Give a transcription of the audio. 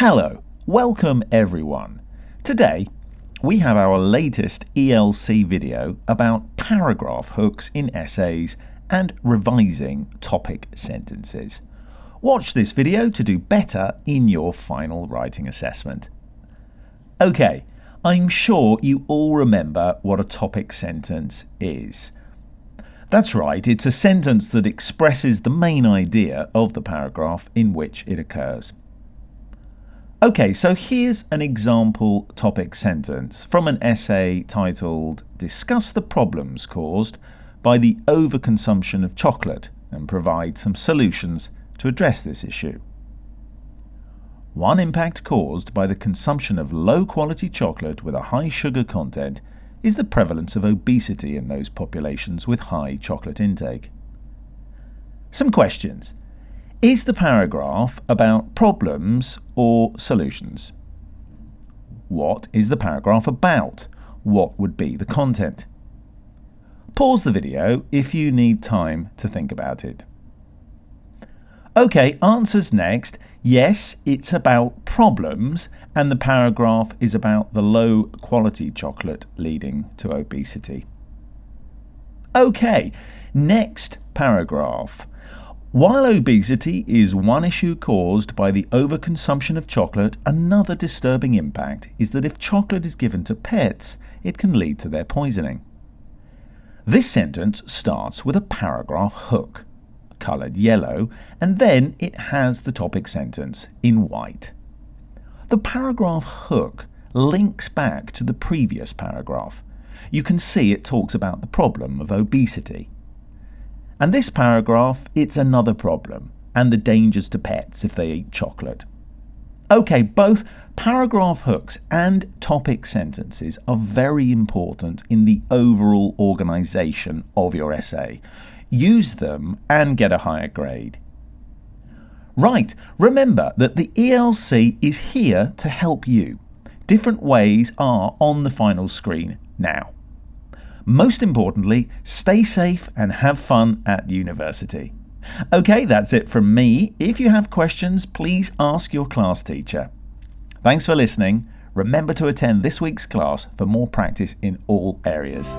Hello, welcome everyone. Today we have our latest ELC video about paragraph hooks in essays and revising topic sentences. Watch this video to do better in your final writing assessment. Okay, I'm sure you all remember what a topic sentence is. That's right, it's a sentence that expresses the main idea of the paragraph in which it occurs. Okay, so here's an example topic sentence from an essay titled Discuss the Problems Caused by the Overconsumption of Chocolate and provide some solutions to address this issue. One impact caused by the consumption of low quality chocolate with a high sugar content is the prevalence of obesity in those populations with high chocolate intake. Some questions. Is the paragraph about problems or solutions? What is the paragraph about? What would be the content? Pause the video if you need time to think about it. Okay, answers next. Yes, it's about problems, and the paragraph is about the low quality chocolate leading to obesity. Okay, next paragraph. While obesity is one issue caused by the overconsumption of chocolate, another disturbing impact is that if chocolate is given to pets, it can lead to their poisoning. This sentence starts with a paragraph hook coloured yellow, and then it has the topic sentence in white. The paragraph hook links back to the previous paragraph. You can see it talks about the problem of obesity. And this paragraph, it's another problem, and the dangers to pets if they eat chocolate. Okay, both paragraph hooks and topic sentences are very important in the overall organisation of your essay use them and get a higher grade. Right, remember that the ELC is here to help you. Different ways are on the final screen now. Most importantly, stay safe and have fun at university. Okay, that's it from me. If you have questions, please ask your class teacher. Thanks for listening. Remember to attend this week's class for more practice in all areas.